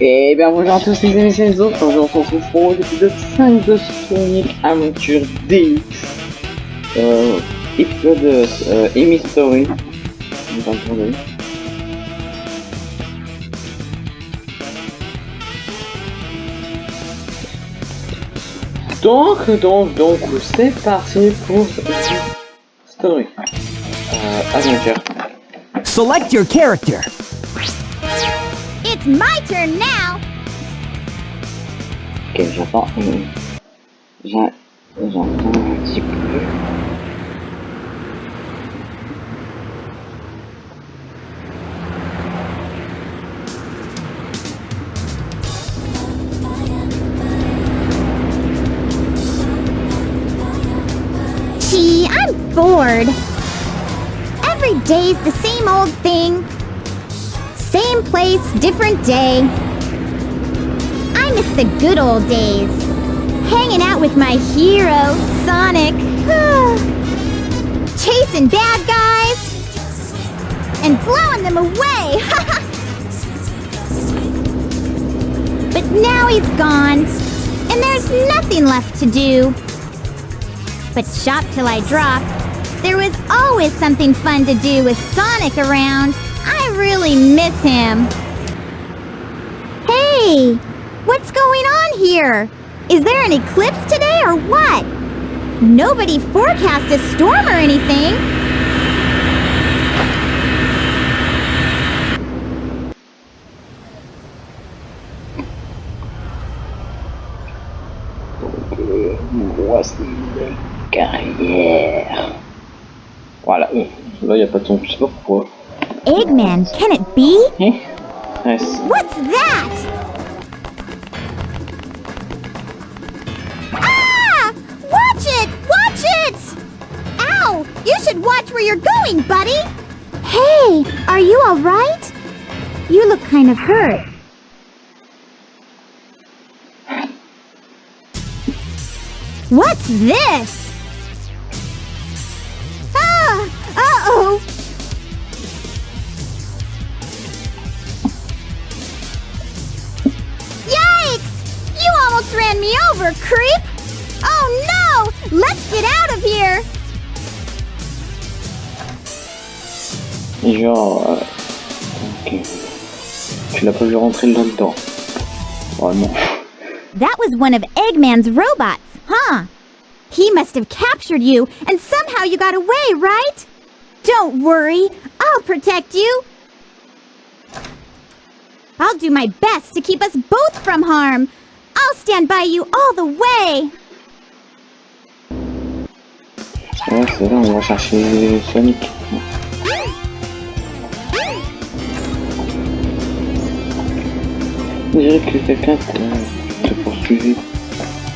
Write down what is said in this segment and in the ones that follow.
Et bien bonjour à tous les amis, c'est Enzo. Aujourd'hui on se retrouve pour l'épisode 5 de Sonic Aventure DX. Euh, épisode euh, Amy Story. Donc, donc, donc, c'est parti pour Story. Euh, Aventure. Select your character. It's my turn now! Ok, j'entends. j'en- J'entends un petit peu. Gee, I'm bored. Every day's the same old thing. Same place, different day. I miss the good old days. Hanging out with my hero, Sonic. Chasing bad guys. And blowing them away. but now he's gone. And there's nothing left to do. But shop till I drop. There was always something fun to do with Sonic around. I really miss him. Hey! What's going on here? Is there an eclipse today or what? Nobody forecast a storm or anything. Euh, voici les carrières. Voilà, là il n'y a pas de son, je sais pas pourquoi. Eggman, can it be? Eh c'est- What's that? Ah! Watch it! Watch it! Ow! You should watch where you're going, buddy! Hey, are you alright? You look kind of hurt. What's this? Almost me over, creep! Oh no! Let's get out of here! genre. Ok. Tu l'as pas vu rentrer là-dedans. Vraiment. That was one of Eggman's robots, huh? He must have captured you, and somehow you got away, right? Don't worry, I'll protect you. I'll do my best to keep us both from harm. I'll stand by you all the way. Ouais, c'est là, on va chercher Sonic. On dirait que quelqu'un te, poursuivait.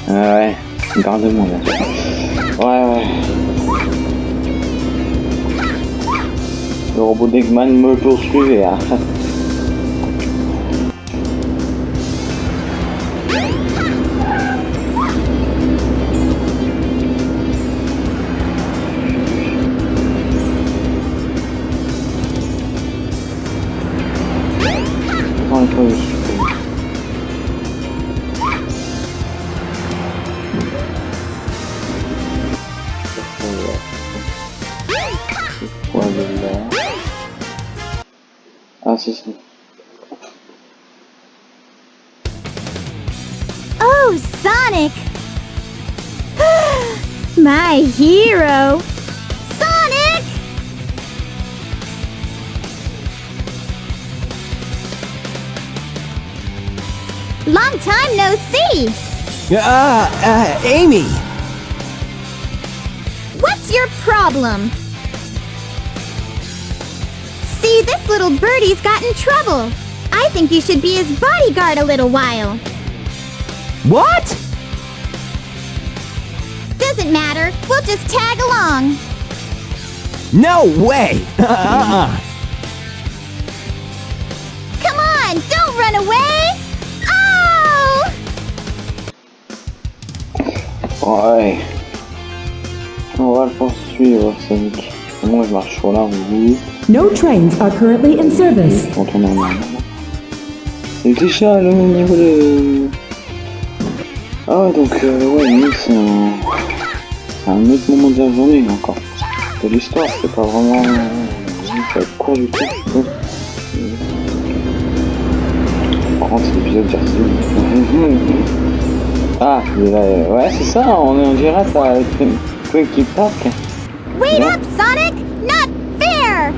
Ah ouais, garde-moi là. Ouais, ouais. Le robot d'Eggman me poursuivait. Hein. Quoi de là Ah, c'est ça. Oh, Sonic! My hero! Sonic! Long time no see! Uh, uh, Amy. What's your problem? See, this little birdie's got in trouble. I think you should be his bodyguard a little while. What? Doesn't matter. We'll just tag along. No way. Uh-uh. Come on, don't run away! Oh! Ouais. On va le poursuivre, Sonic. Moi, je marche sur la route. No trains are currently in service. En arrière. Et déjà, là, au niveau de... Ah ouais, donc, euh, ouais, c'est un... C'est un autre moment de la journée, encore. De l'histoire, c'est pas vraiment... Ça va être court du tout, je trouve. Par contre, c'est l'épisode dure Ah, il est là, euh, ouais, c'est ça, on, on dirait ça avec Twinkie Park. Wait Yeah. up, Sonic! Not fair!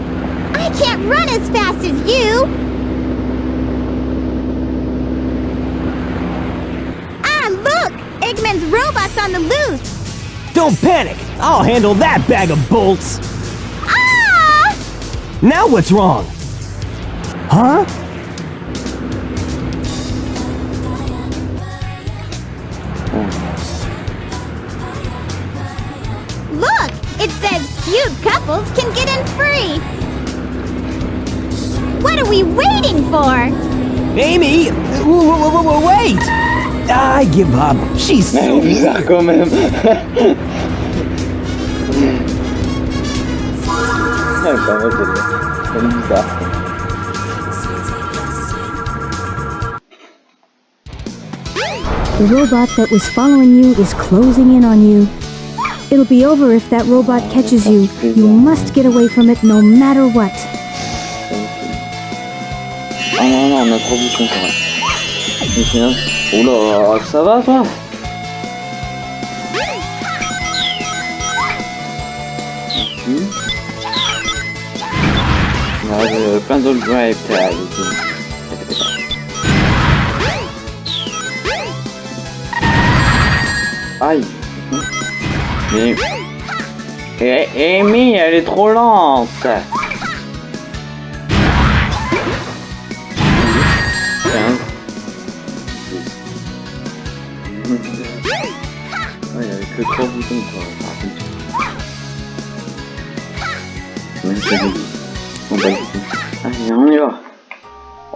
I can't run as fast as you! Ah, look! Eggman's robot's on the loose! Don't panic! I'll handle that bag of bolts! Ah! Now what's wrong? Huh? Look! apples can get in free. What are we waiting for? Amy, wait! I give up. She's so... The robot that was following you is closing in on you It'll be over if that robot catches you. You must get away from it no matter what. Ah non, non, on a. Mais sinon... Oula, ça va toi reste euh, plein d'autres pas. Aïe Eh, Amy, elle est trop lente. Ouais, il avait que trois boutons quoi. Même bah. Allez, on y va.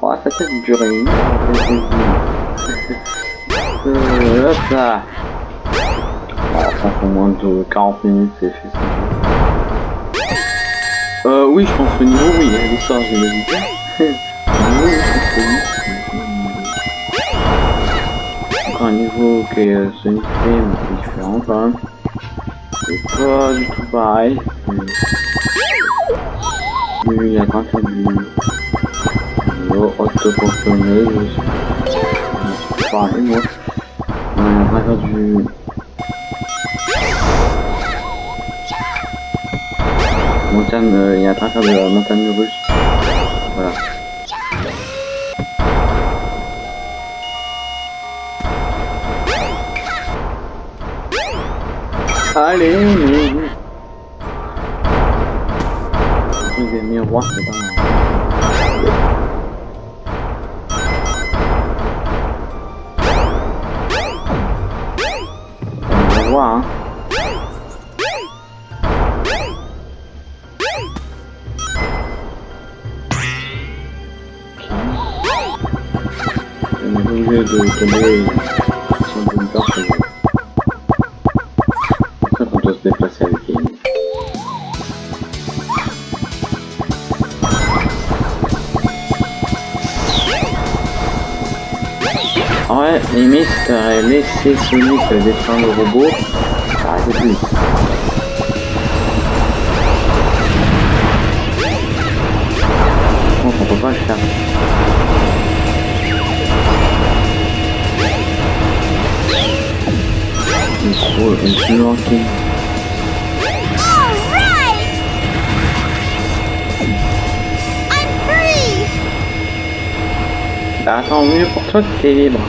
Oh, ça peut durer. Euh, hop là. Fait moins de 40 minutes, c'est fait ça. Euh, oui, je pense que niveau, oui, a l'histoire, je l'ai dit. Je pense un niveau que euh, Sonic fait, mais c'est différent quand même. C'est pas du tout pareil. mais- il y a quand même du... niveau autoportionneuse. C'est pareil, moi. On train de faire du... Montagne, euh, il y a un faire de la montagne russe. Voilà. Allez, mais... Sonic défendre le robot, ça plus. Par contre, on peut pas le faire. Il faut une plus manquer. Bah attends, mieux pour toi que t'es libre.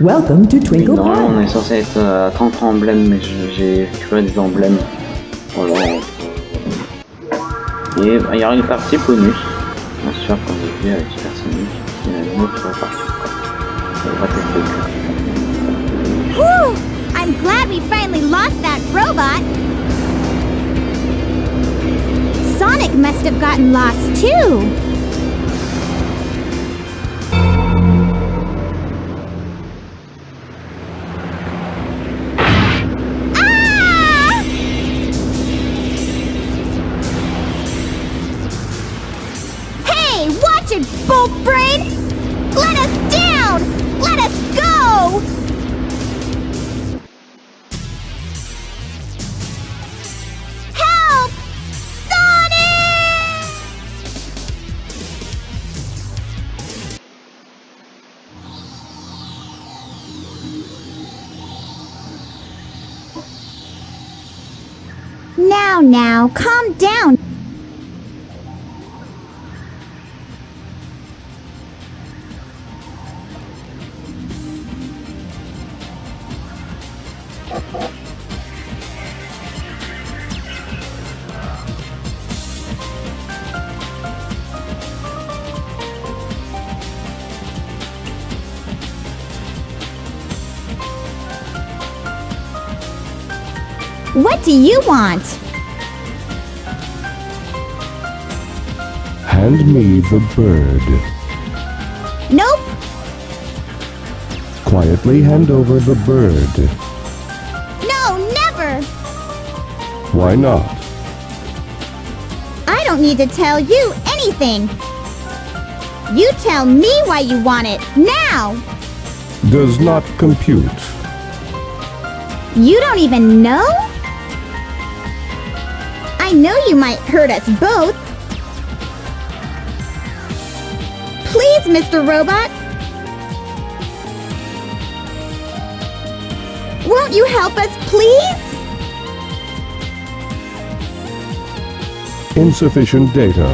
Welcome to Twinkle Normalement, on Park. est censé être à 30 emblèmes, mais je- j'ai récupéré des emblèmes. Voilà. Et bah, il y aura une partie bonus. Bien sûr, comme j'ai vu avec Super Sonic, il y a une autre partie. On va tester. Whew! I'm glad we finally lost that robot. Sonic must have gotten lost too. Now, calm down. What do you want? Hand me the bird. Nope. Quietly hand over the bird. No, never. Why not? I don't need to tell you anything. You tell me why you want it now. Does not compute. You don't even know? I know you might hurt us both. Mr. Robot. Won't you help us, please? Insufficient data.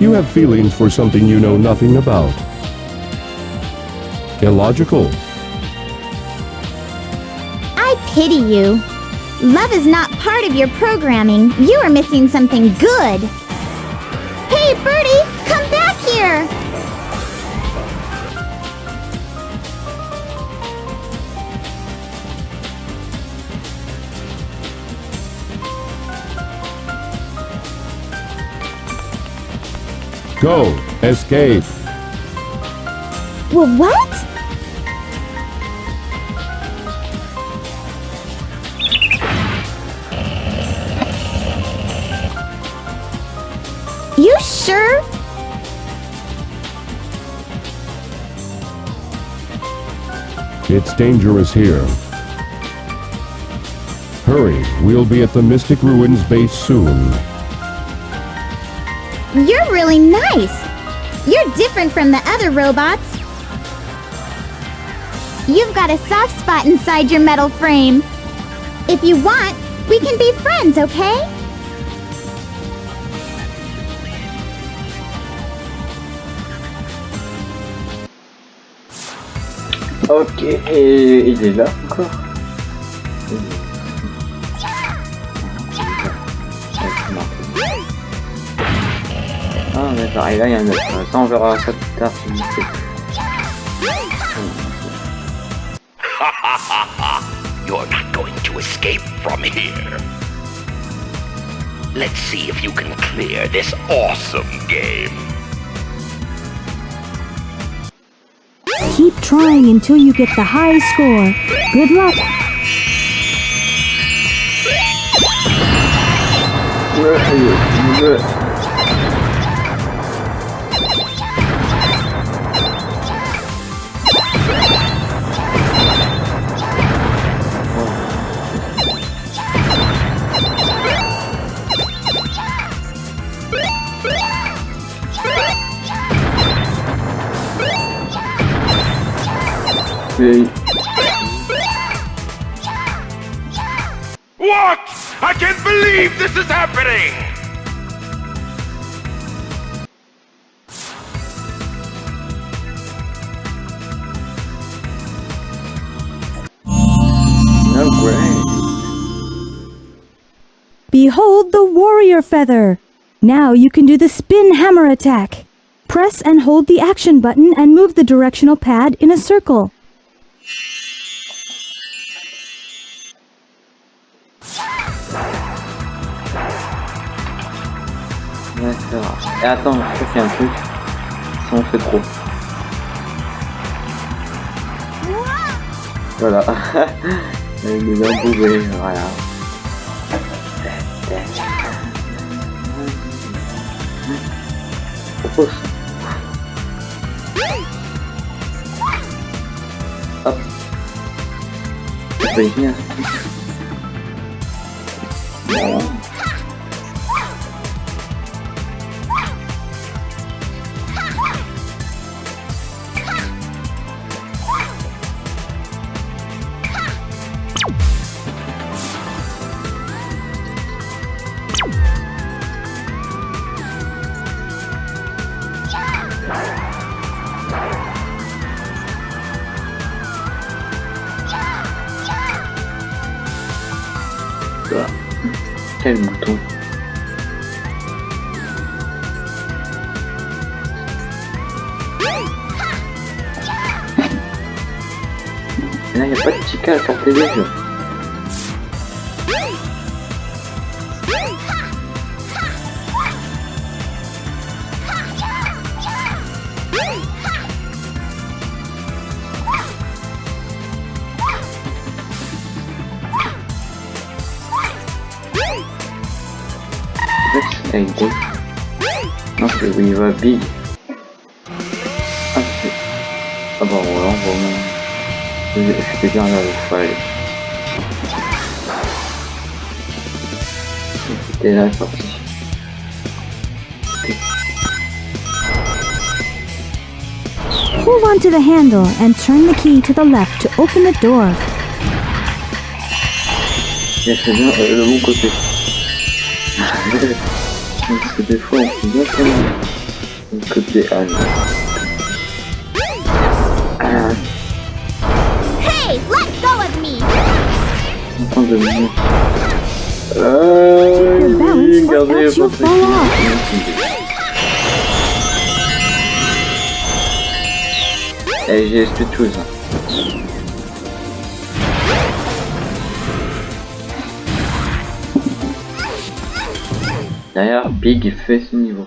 You have feelings for something you know nothing about. Illogical. I pity you. Love is not part of your programming. You are missing something good. Hey, Birdie, sure. Go! Escape! Well, what? Dangerous here. Hurry, we'll be at the Mystic Ruins base soon. You're really nice. You're different from the other robots. You've got a soft spot inside your metal frame. If you want, we can be friends, okay? Ok, et il est là encore. Ah d'accord, et là il y a un autre. Ça on verra ça plus tard. si sais. You're not going to escape from here. Let's see if you can clear this awesome game. Keep trying until you get the high score. Good luck. C'est- What? I can't believe this is happening! No great. Behold the warrior feather. Now you can do the spin hammer attack. Press and hold the action button and move the directional pad in a circle. D'accord. Et attends, je fais un truc. Si on fait trop. Voilà. Avec des embourrés, voilà. Propose. sepertinya. Ya. Quel bouton Et là, il n'y a pas de cas à portée des jeux. Hold on to the handle and turn the key to the left to open the door. Yes, c'est bien, euh, le bon côté. c'est des fois on fait bien côté Anne. Ah, Hey, let go of me! en train de me Euh, votre off. Eh, j'ai cette chose. D'ailleurs, Big fait ce niveau.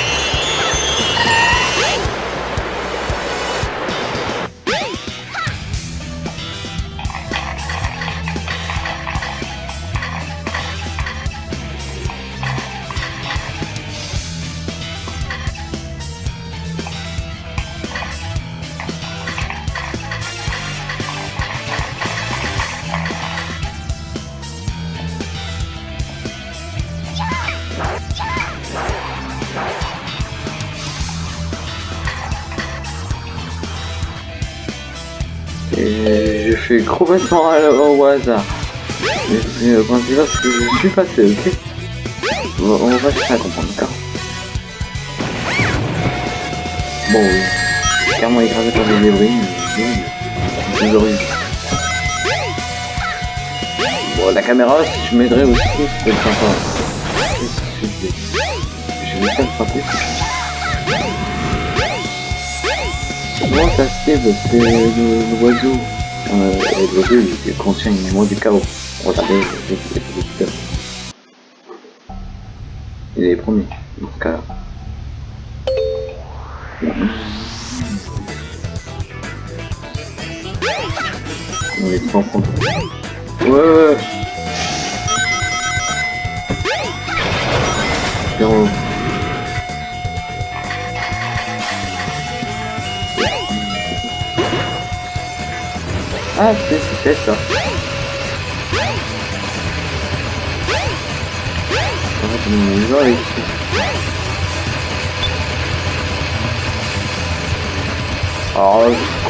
complètement à la- au hasard. Mais c'est le principal parce que je suis passé, ok on va, on va chercher à comprendre, d'accord Bon, oui. Carrément écrasé par des c'est toujours eu. Bon, la caméra, si je m'aiderais aussi, être sympa. Je vais faire frapper. Comment ça se fait Parce le- euh, l'oiseau il contient une mémoire du chaos. Regardez,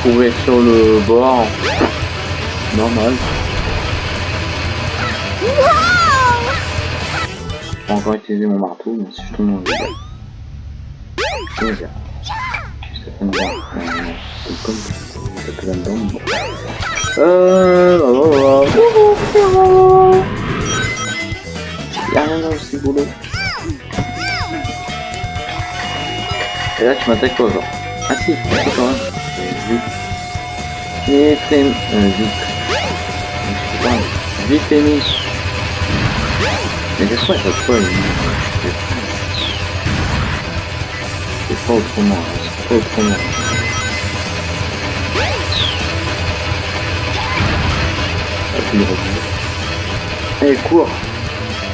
Courir sur le bord. Normal. Je peux encore utiliser mon marteau, mais si je tombe dans le dégât. Je vais faire. Ça fait une barre. Euh, comme ça peut là-dedans. Euh, voilà, voilà. Y'a rien boulot. Et là, tu m'attaques quoi, genre Ah si, c'est quand même. Vite. Et t'es... Euh, vite. Je sais pas. Vite, t'es mis. Mais que c'est pas autrement. hein, C'est pas autrement. Allez, cours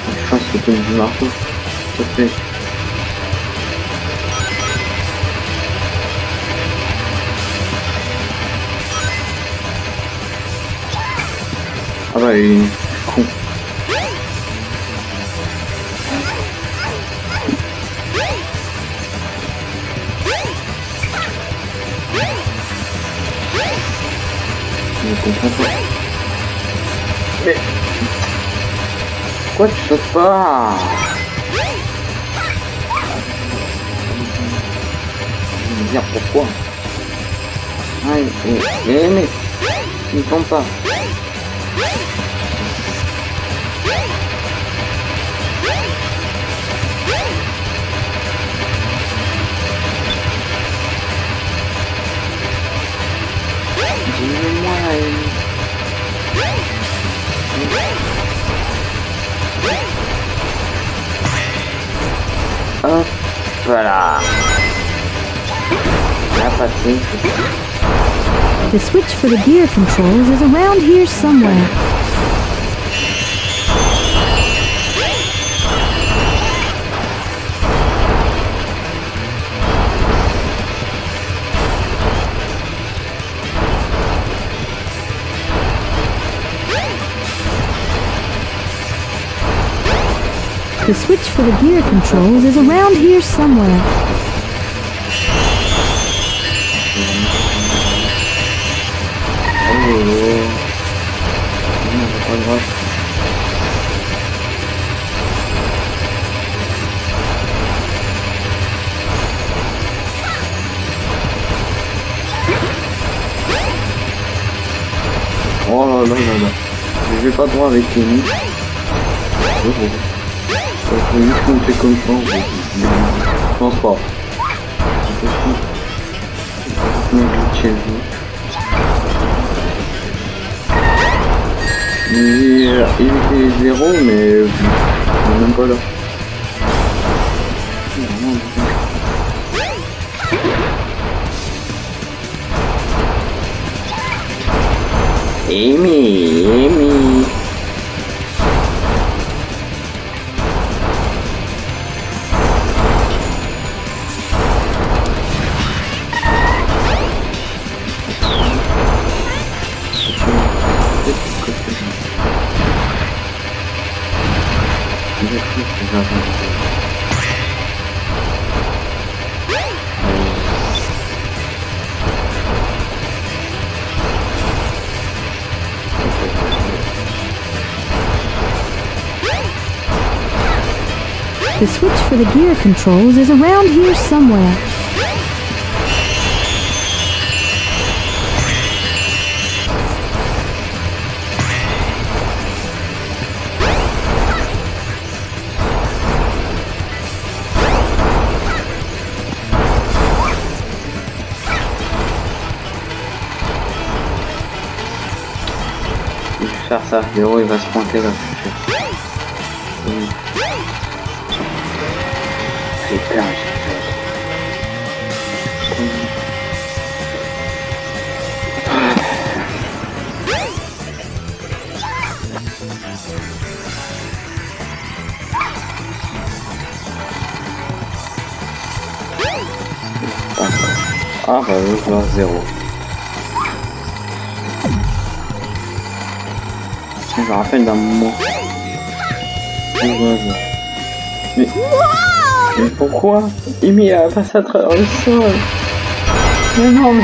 Je pense que tu marteau. S'il te plaît. Il est con. Je comprends pas. Mais... Pourquoi tu sautes pas? Je veux dire pourquoi Ah, mais, mais, mais, il tombe pas. Voilà. The switch for the gear controls is around here somewhere. The switch for the gear controls is around here somewhere. Oh, là là là là. Je vais pas droit avec Kenny. Oh, oh, oh. Oh, oh. Il faut juste fait comme ça. Je pense pas. Je. Je vais. Il, euh, il était zéro, mais euh, est même pas là. Amy, Amy. The switch for the gear controls is around here somewhere. Faire ça, le héros il va se pointer là. Ah bah oui, je vois zéro. Je me rappelle d'un moment. Je zéro. Mais... Mais pourquoi Amy a passé à travers le sol? Mais non mais...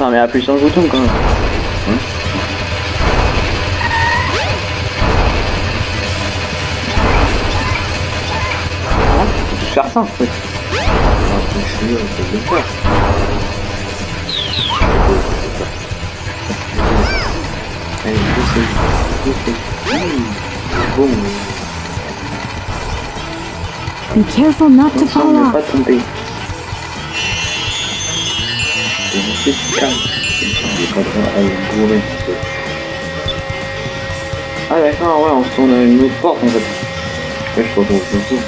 Non mais appuie sur le bouton quand même. Hein c'est faire ça en fait. Be careful not to fall off. C'est juste calme. À bourrer. Ah d'accord, ouais, on se tourne à une autre porte en fait. Ouais, je retrouve le tout.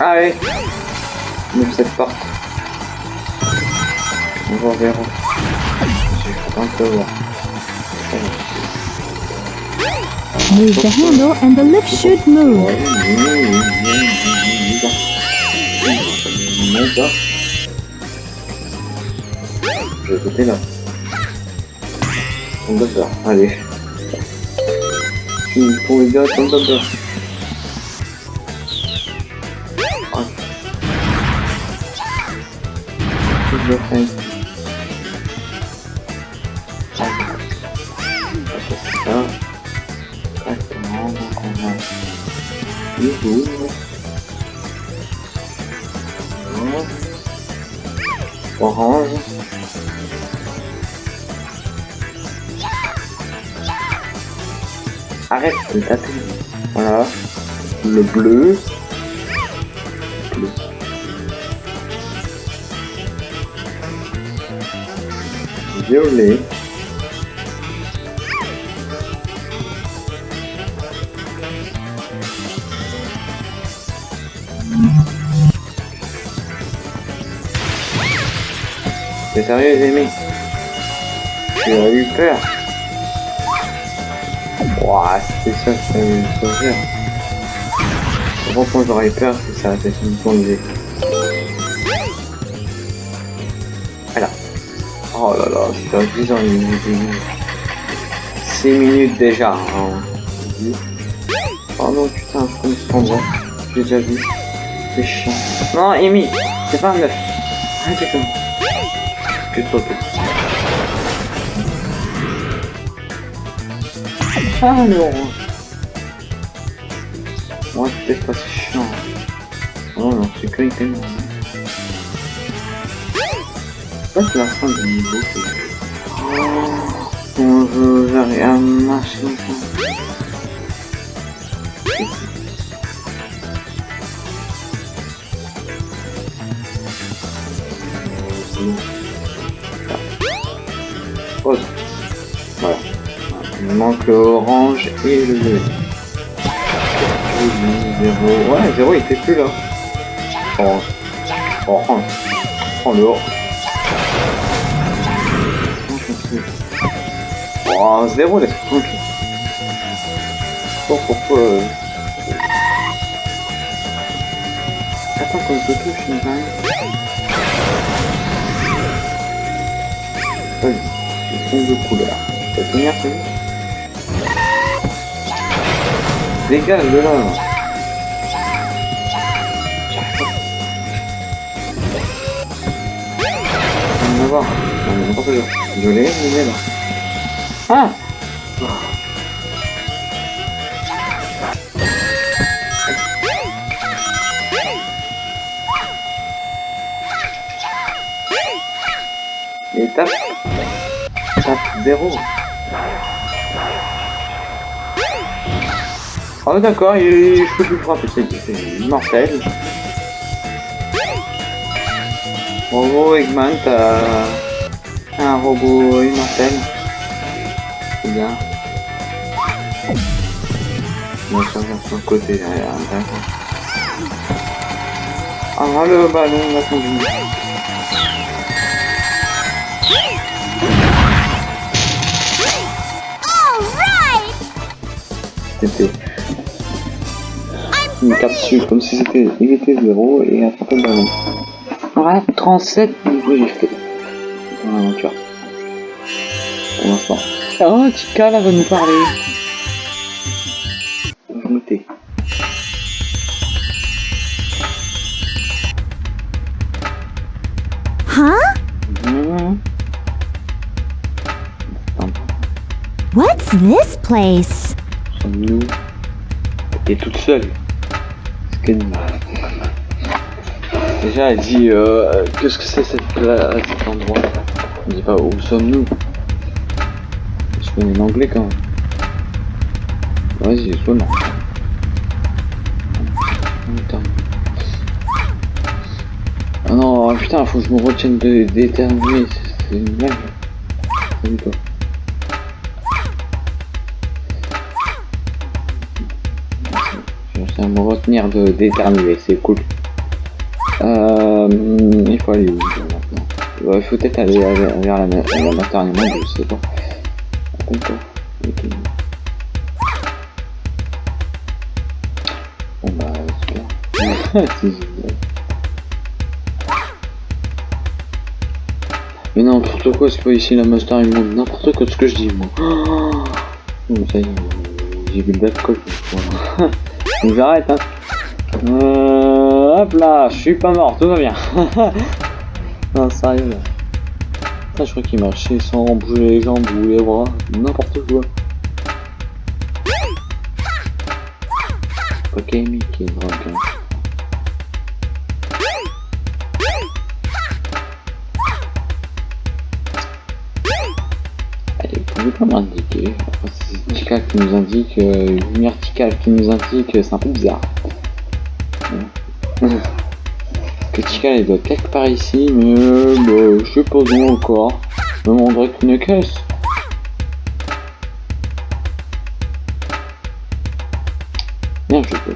Ah ouais. Ouvre cette porte. On va. J'ai un peu voir. Move the handle and the lift should move. Repetirá. Bleu. Bleu. Violet. T'es sérieux les amis Tu as eu peur? Ouah, c'était ça, ça allait me Pourquoi j'aurais peur si ça avait une plongée Voilà. Oh là là, c'est 10 ans, il minutes. 6 minutes déjà. Hein. Oh non, putain, je connais cet. J'ai déjà vu. C'est chiant. Non, Amy, c'est pas un meuf. Arrêtez comme. Que de photos. Alors. Ouais, peut-être pas si chiant. Oh non, sécurité non. Ça c'est la fin du niveau. c'est- Oh, on veut j'arrive à marcher. Voilà. Il manque le orange et le violet. Ouais, zéro il était plus là. Orange. Orange. Oh le orange. Oh, zéro laisse tranquille. Bon, pourquoi euh... Attends quand je touche une balle. Vas-y, je fond de couleur. Ça va tenir bon Dégage de là voir. Non mais n'importe quoi. Là. Ah Étape. Étape 0. Oh d'accord, je peux plus frapper, c'est c'est Bravo Eggman, t'as un robot immortel. C'est bien. On va faire sur le côté derrière. Ah le ballon, on a conduit. Alright! C'était une capsule comme si c'était il était zéro et attraper le ballon. Voilà, 37 niveaux j'ai fait dans l'aventure. pour l'instant. Oh, Tika là va nous parler. Je noter. Huh? Mmh. What's this place? Sommes-nous T'es toute seule. C'est qu'elle Déjà, elle dit euh, Qu'est-ce que c'est cette place, cet endroit? Elle dit pas où sommes-nous Je connais l'anglais quand même. Vas-y, sois non. Attends. Ah non, ah putain, faut que je me retienne de- d'éternuer. C'est c'est une blague. Salut toi. Je vais me retenir de d'éternuer, c'est cool. Euh, il faut aller où maintenant Il faut peut-être aller vers, la, la maternelle, je sais pas. D'accord. Ok. Bon bah, super. C'est génial. Mais n'importe quoi, c'est pas ici la master, il montre n'importe quoi de ce que je dis, moi. J'ai bu de l'alcool, voilà. Donc j'arrête, hein. Euh, hop là, je suis pas mort, tout va bien. non, sérieux, là. Je crois qu'il marchait sans bouger les jambes ou les bras, n'importe quoi. Qui est drogue, hein. Allez, vous pouvez pas m'indiquer. C'est qui nous indique, euh, une Tika qui nous indique, c'est un peu bizarre. Tika elle doit quelque part ici, mais euh, bah, je sais pas où encore. Même on dirait qu'une caisse. Merde, je.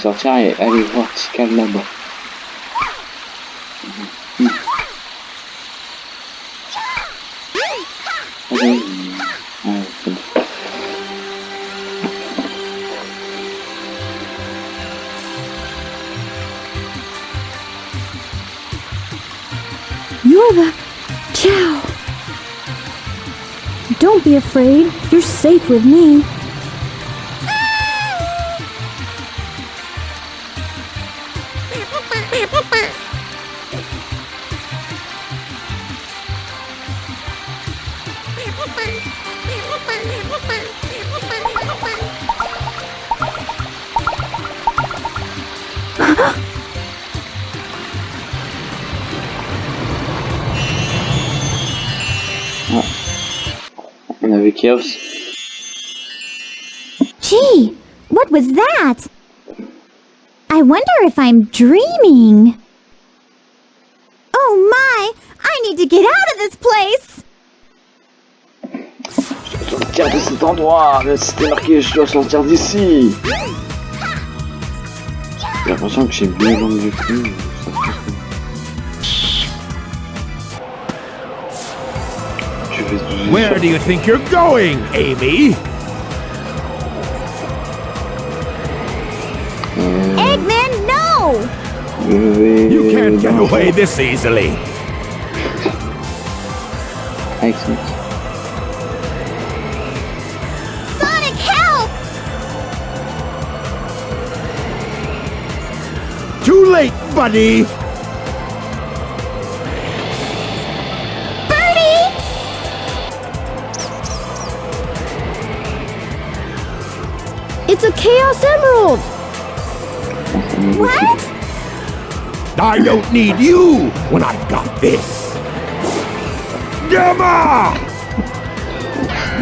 sorcière, et allez voir ce qu'elle a là-bas. Ciao! Don't be afraid. You're safe with me. Chaos. Gee, what was that? I wonder if I'm dreaming. Oh my! I need to get out of this place! Sortir de cet endroit mais C'était marqué, je dois sortir d'ici ah, ah. J'ai l'impression que j'ai bien vendu du cul. Where do you think you're going, Amy? Eggman, no! You can't get away this easily. Avec Sonic. Sonic, help! Too late, buddy. It's a Chaos Emerald! What? I don't need you when I've got this. Gamma!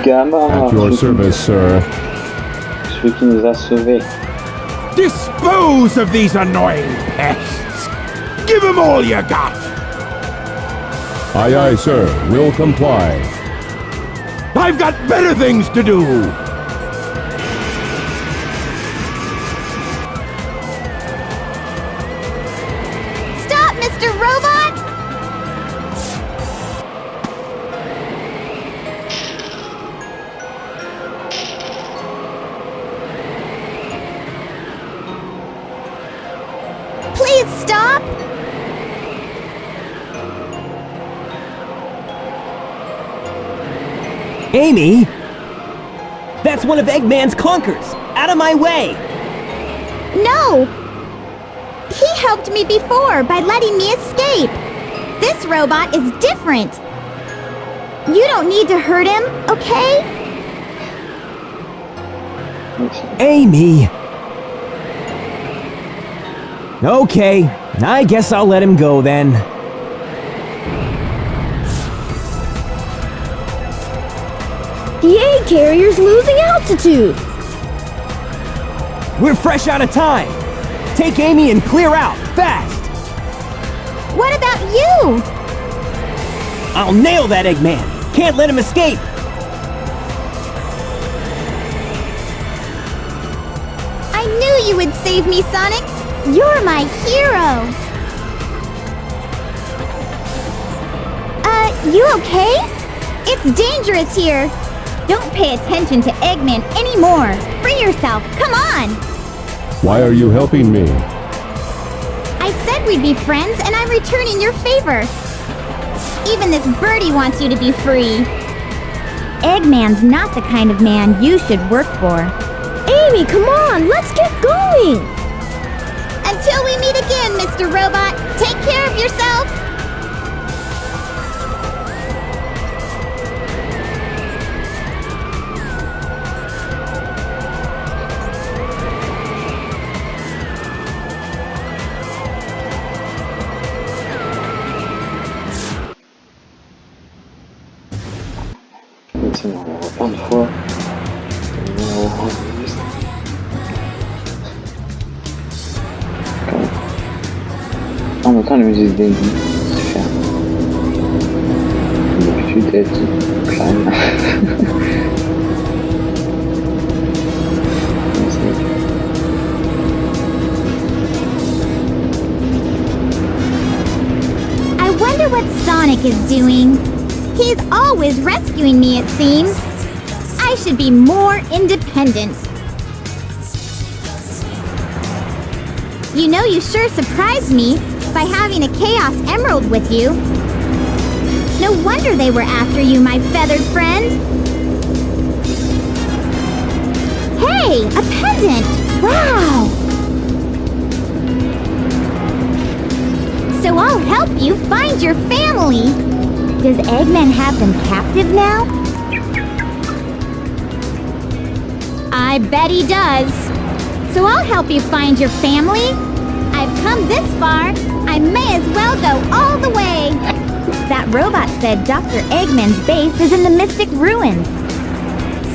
Gamma, At your service, sir. celui qui nous a sauvés. Dispose of these annoying pests. Give them all you got. Aye, aye, sir. We'll comply. I've got better things to do. One of Eggman's clunkers! Out of my way! No! He helped me before by letting me escape. This robot is different. You don't need to hurt him, okay? Amy! Okay, I guess I'll let him go then. The A carrier's losing altitude. We're fresh out of time! Take Amy and clear out, fast! What about you? I'll nail that Eggman! Can't let him escape! I knew you would save me, Sonic. You're my hero. Uh, you okay? It's dangerous here. Don't pay attention to Eggman anymore. Free yourself. Come on. Why are you helping me? I said we'd be friends, and I'm returning your favor. Even this birdie wants you to be free. Eggman's not the kind of man you should work for. Amy, come on, let's get going. Until we meet again, Mr. Robot, take care of yourself. I wonder what Sonic is doing. He's always rescuing me, it seems. I should be more independent. You know, you sure surprised me by having a Chaos Emerald with you. No wonder they were after you, my feathered friend. Hey, a pendant! Wow! So I'll help you find your family. Does Eggman have them captive now? I bet he does. So I'll help you find your family. I've come this far. I may as well go all the way. That robot said Dr. Eggman's base is in the Mystic Ruins.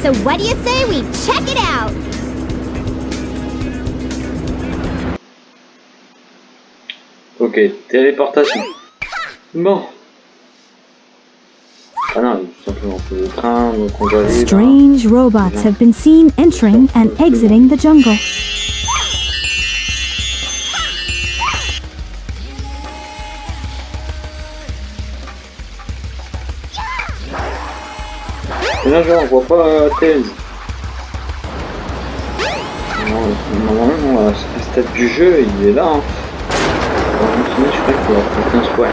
So what do you say we check it out? Ok, téléportation. Bon. Ah non, simplement, on le train, donc on va aller Strange robots have been seen entering and exiting the jungle. Là, genre, on voit pas euh. Non, Normalement, à stade du jeu, il est là. Hein. Je crois.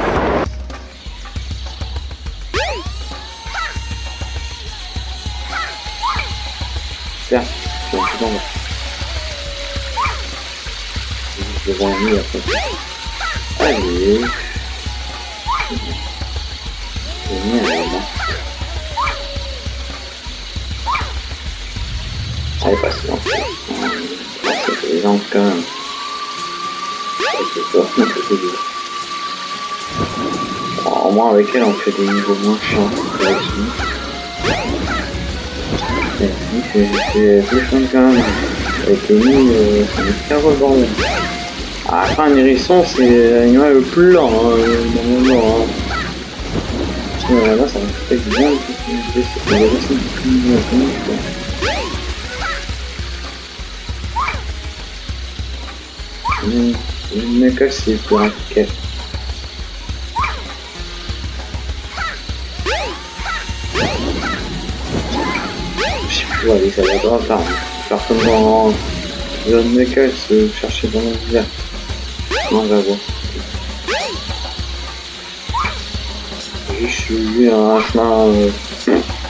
Certes, je suis dans. Je vais un après. Allez. Allez, là. C'est les quand même. C'est c'est dur. Au moins avec elle on fait des niveaux moins chiants. que là-dessus. c'est c'est- c'est c'est fun quand même. Avec les euh, c'est la fin, un hérisson, c'est l'animal le plus lent, hein. Hein. Parce que. C'est c'est plus Knuckles, c'est pour un plus, ouais, ça va être. Faire comme dans John Knuckles, euh, chercher dans le vert. Non, voir. J'ai suivi un chemin euh,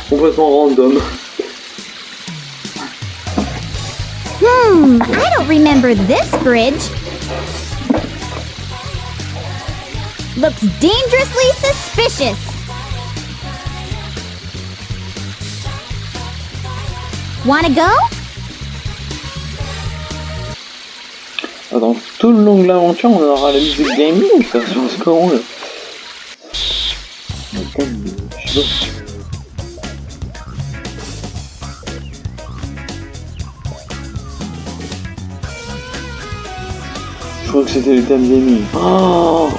complètement random. Hmm, I don't remember this bridge. Looks dangerously suspicious. Wanna go? Dans tout le long de l'aventure, on aura la musique gaming, ça sur ce comment là. Je crois que c'était le thème gaming. Oh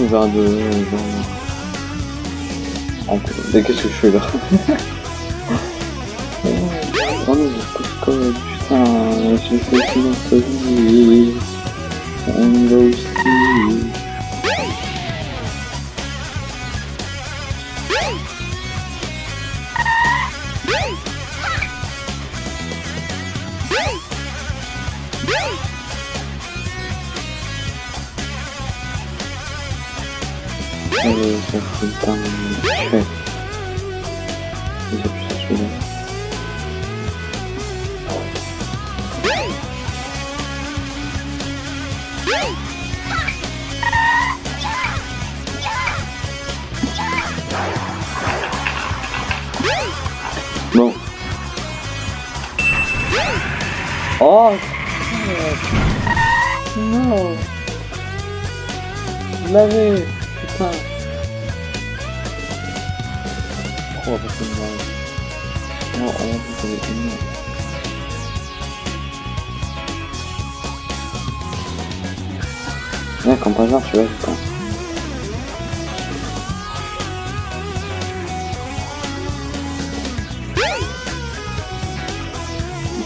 Couvert de... genre- En- Mais qu'est-ce que je fais là non, code, putain, j'ai fait. encuentran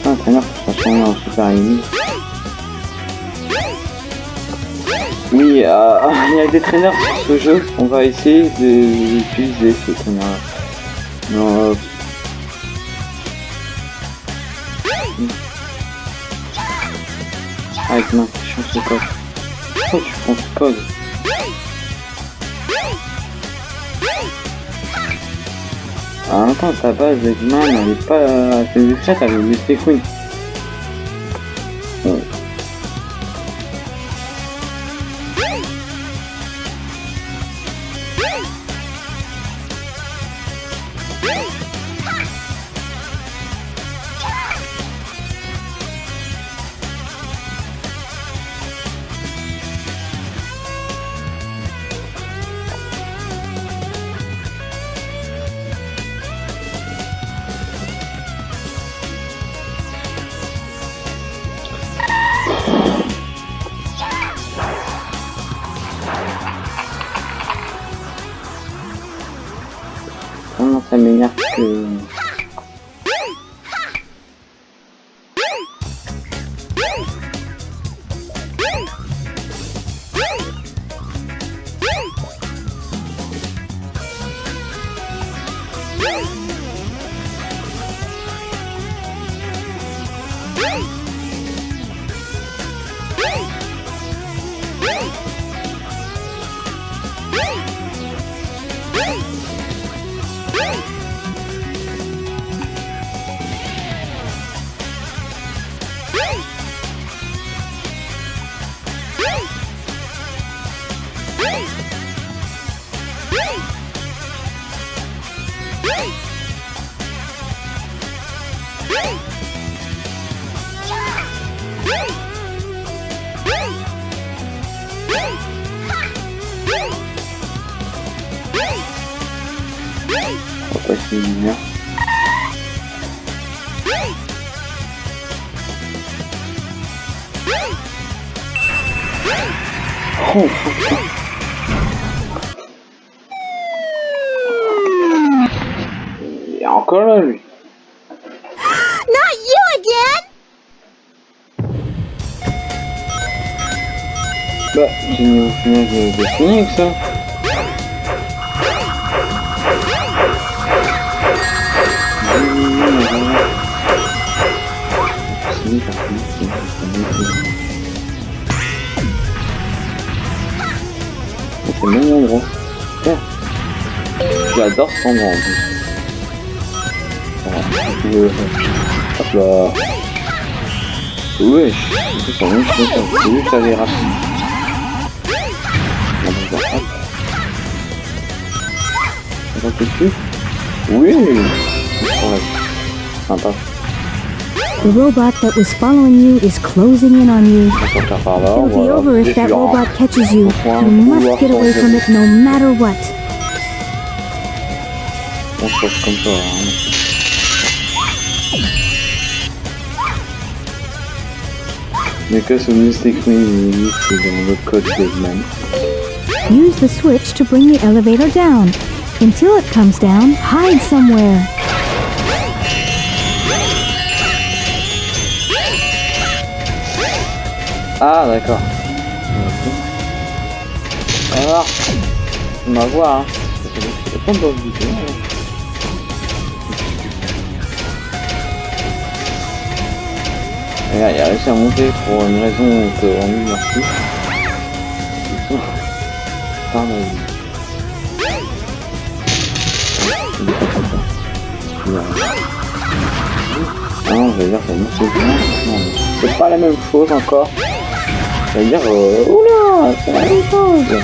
un traîneur qui se transforme super ennemi. Oui, euh, il y a des traîneurs sur ce jeu. On va essayer de- d'utiliser ces traîneurs. Non, euh, Avec ma chance. Oh, tu prends. En même temps, ta base Eggman, elle est pas assez discrète avec Disney Queen. 私にな。ほうほうほう。Not you again! Bah, j'ai mis au final de, de avec ça. C'est même endroit. J'adore cet endroit en plus. The robot that was following you is closing in on you. It'll be over if that robot catches you. You must get away from it no matter what. Because of use the code. Use the switch to bring the elevator down. Until it comes down, hide somewhere. Ah, d'accord. Ah, on va voir. Hein. Ça fait dans le vidéo. Regarde, il a réussi à monter pour une raison que on lui merci. Par la vie. Il est pas comme ça. Il a- Ah non, je vais dire c'est c'est pas la même chose encore. Je vais dire, euh, oula, c'est la même chose.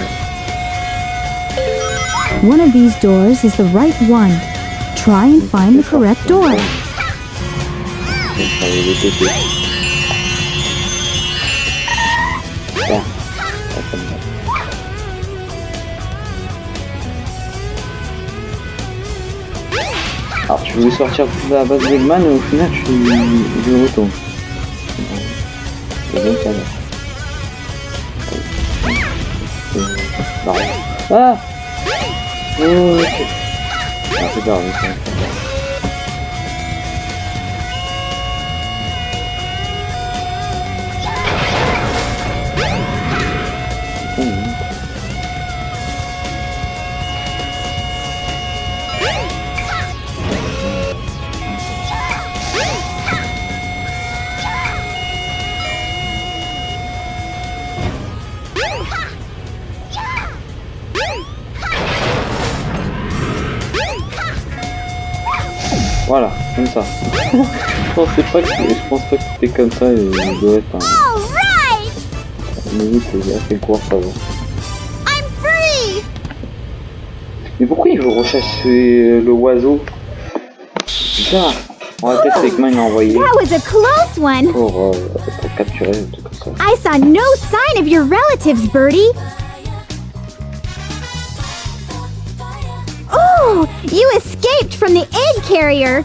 One of these doors is the right one. Try and find the correct door. Tu voulais sortir de la base d'Eggman et au final je. Euh, Oh, ok. Ah. Comme ça. je pensais pas que je pense pas que c'était comme ça et il doit être un Alright! limite il a fait court ça va. I'm free! Mais pourquoi il veut rechasser le oiseau? Bizarre. On va peut-être Eggman l'a envoyé That was a close one! pour, euh, pour capturer un truc comme ça. I saw no sign of your relatives, Birdie! Oh, you escaped from the egg carrier!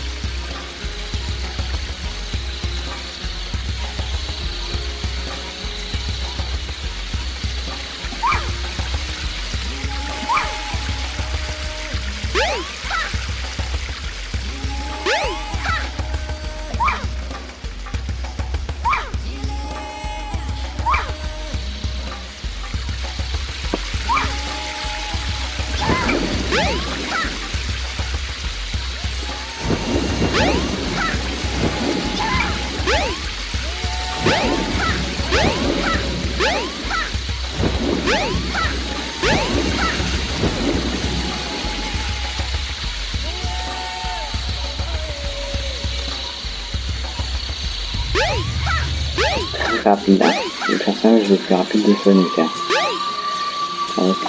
de Sonic. Hein.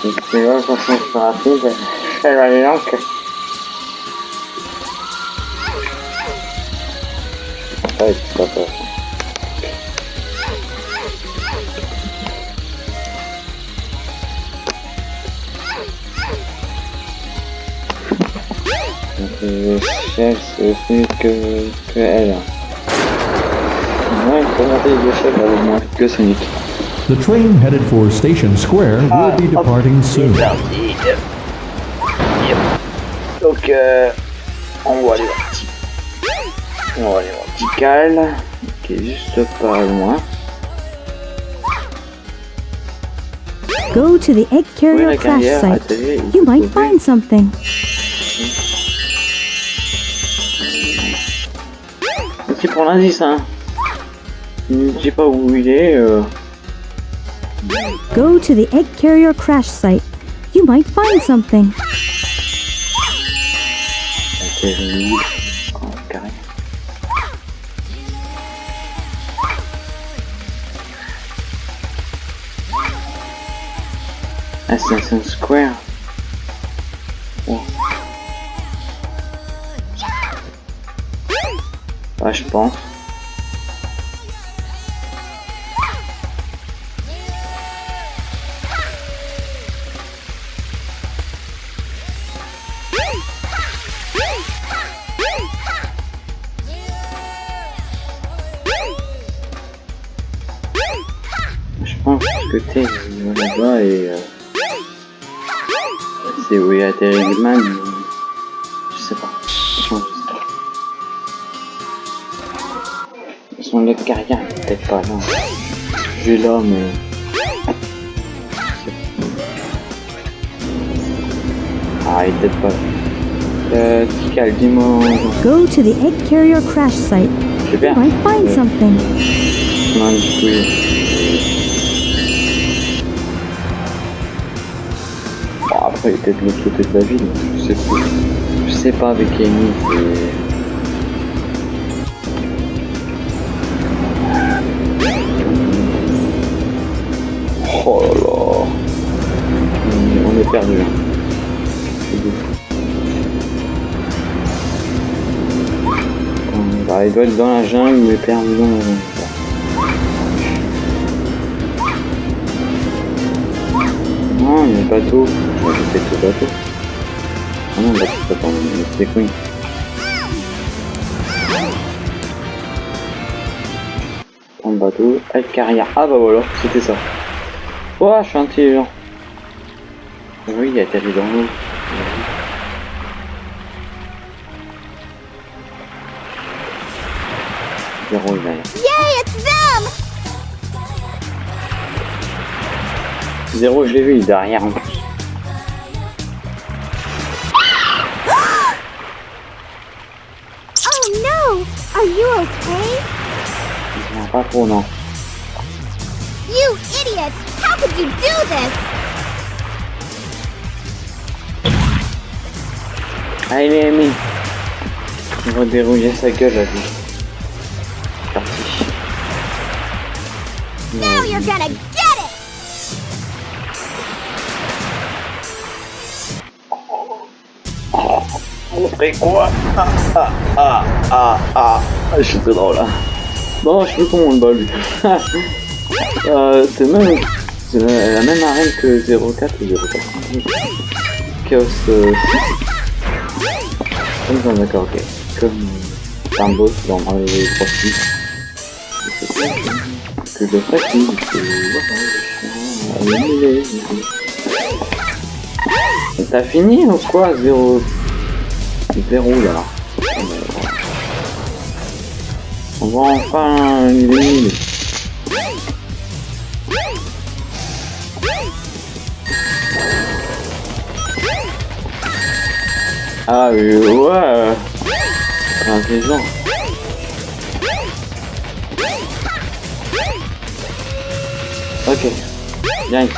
Si tu veux qu'on soit plus rapide, fais la langue. Ouais, c'est pas peur. Le chef, c'est plus que, que elle. Ouais, regardez, le chef a moins que Sonic. The train headed for Station Square will ah, be departing soon. Parti. Yep. Donc, euh, on va aller voir. On va aller voir Tical, qui est juste pas loin. Go to the egg carrier crash site. You might find something. Merci pour l'indice, hein. Je sais pas où il est. Euh... Go to the egg carrier crash site. You might find something. Carré. Assassin's Square. Oh. Ouais, je pense. T'es là-bas et euh, c'est où il a atterri mais Je sais pas. Franchement, je sais pas. Son leg carrière est peut-être pas là. Je là, mais. Ah, il peut-être pas là. Euh, Tikal, dis-moi. Go to the egg carrier crash site. Super. might find something. Non, du coup, après, il était de l'autre côté de la ville, je sais pas. Je sais pas avec Amy. Oh là là. On- est perdu. Bon, Bah, il doit être dans la jungle, mais perdu dans la jungle. Non, le bateau. Je vais ajouter ce bateau. Ah non, c'est pas c'est le bateau, avec carrière. Ah bah voilà, c'était ça. Oh, je suis intelligent. Oui, il a atterri dans l'eau. Zéro, il Zéro, je l'ai vu, il est derrière en plus. Oh! Are you okay? Il vient pas trop, non. You idiot! How could you do this? Ah, il est aimé. Il va dérouiller sa gueule, là, lui. Ferait quoi? Ah, ah, ah, ah, ah. Je suis très drôle, là. Bon, je plus comment on le bat, lui. euh, c'est même... C'est la, même arène que 04 ou 04. Chaos euh, 6. Comme d'accord, ok. Comme... C'est un boss dans Mario 3 6. Que je fatigue, que... T'as fini ou quoi, 0... Zéro là. On va enfin l'éliminer. Ah oui, ouais. Intelligent. Ok. Viens ici.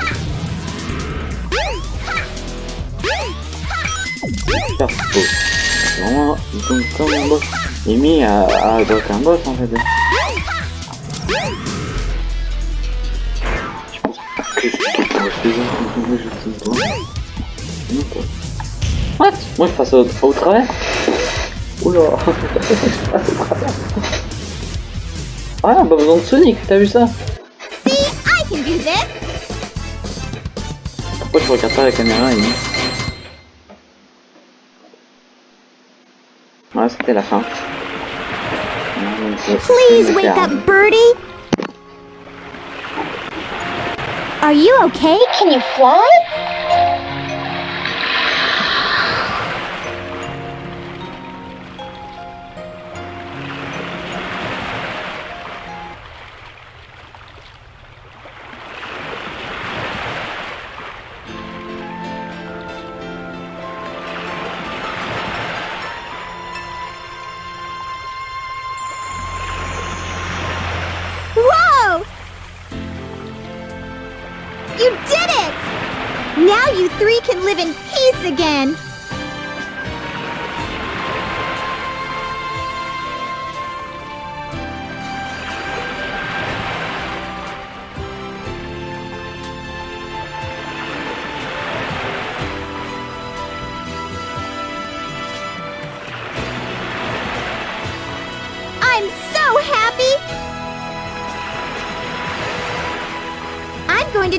Super vraiment donc comme un boss. Mimi a, a un boss en fait. Je What? Moi je passe au, au travers. Oula. Ah pas besoin de Sonic, t'as vu ça? Pourquoi je regarde pas la caméra et... Ouais, c'était la fin. Non, donc, Please wake up, Birdie. Are you okay? Can you fly?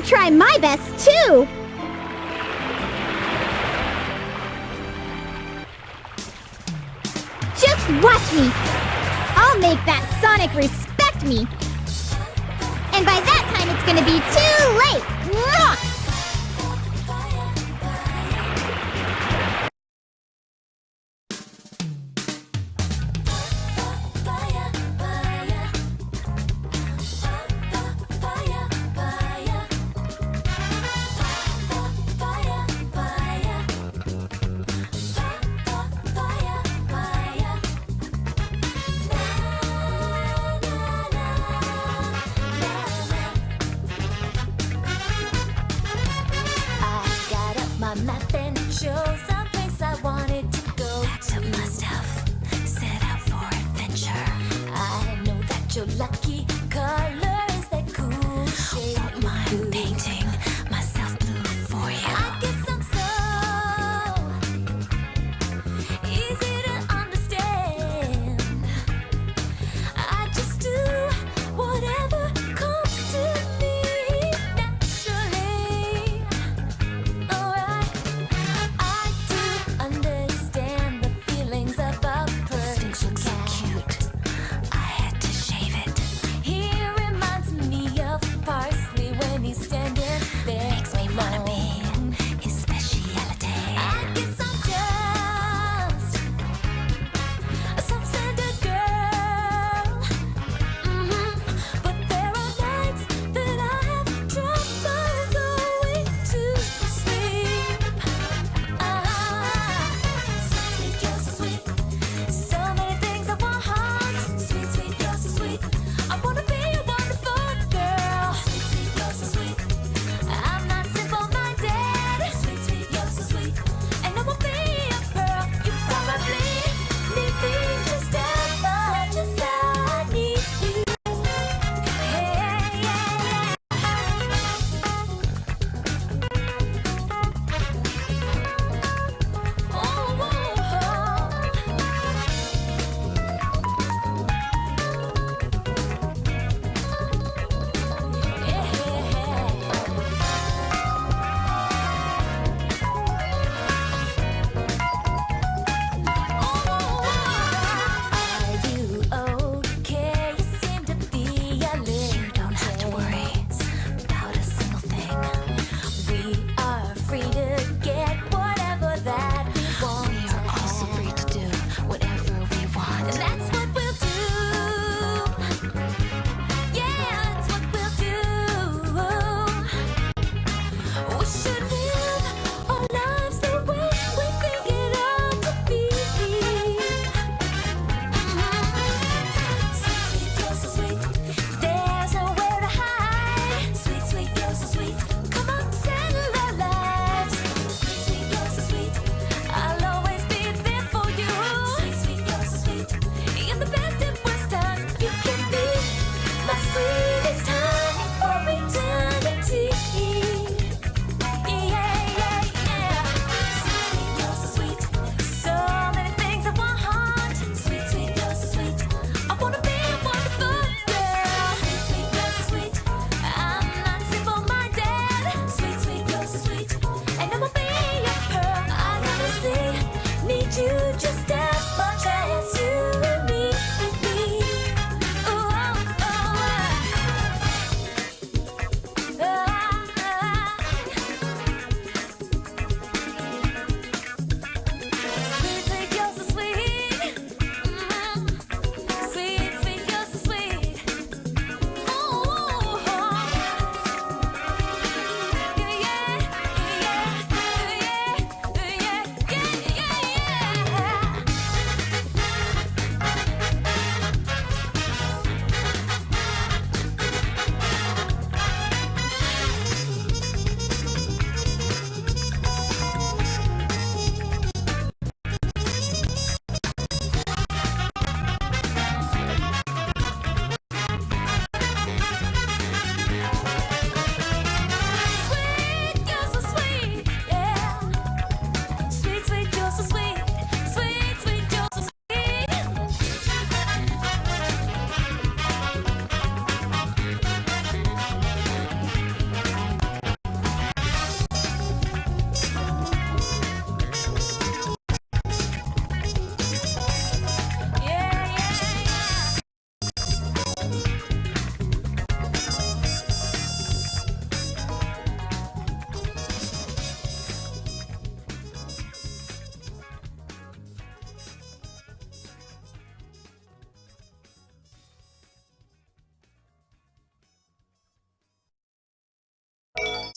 Try my best too! Just watch me! I'll make that Sonic respect me! And by that time it's gonna be too